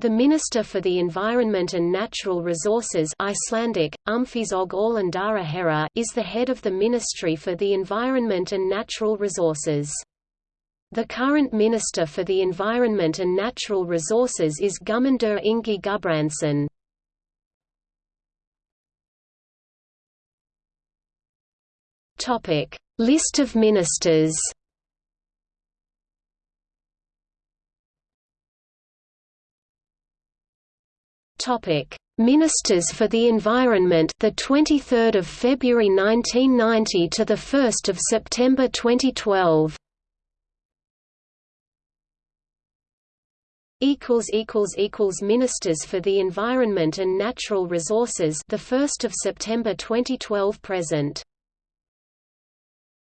The Minister for the Environment and Natural Resources Icelandic, is the head of the Ministry for the Environment and Natural Resources. The current Minister for the Environment and Natural Resources is Guðmundur Ingi Guðbrandsson. List of ministers Topic: Ministers for the Environment the 23rd of February 1990 to the 1st of September 2012 equals equals equals Ministers for the Environment and Natural Resources the 1st of September 2012 present